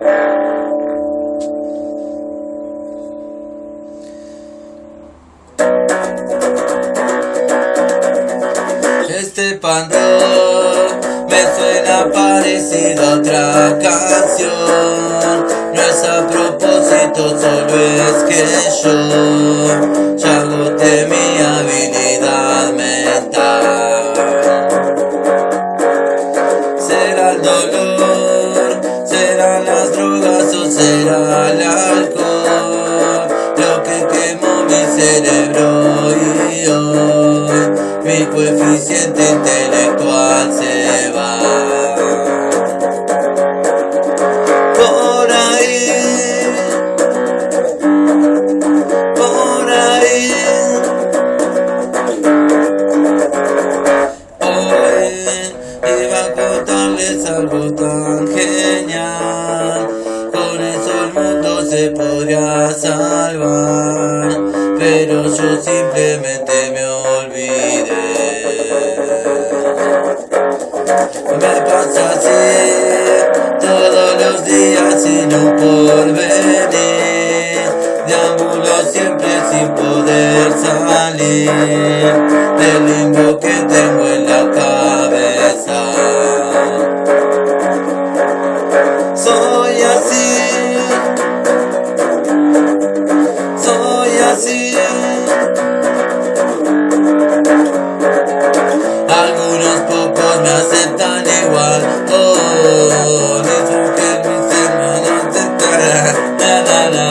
Este panteón me suena parecido a otra canción. No es a propósito, solo es que yo Ya agoté mi habilidad mental. Será el dolor, será el alcohol Lo que quemó mi cerebro y hoy Mi coeficiente intelectual se va. Por ahí Por ahí. Hoy iba a contarles algo tan se podría salvar Pero yo simplemente me olvidé. Me pasa así todos los días sin un porvenir Deambulo siempre sin poder salir. Del pocos me aceptan igual. Oh, es un que mis hermanos de la, la, la.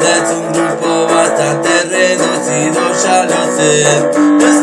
Es un grupo bastante reducido, ya lo sé.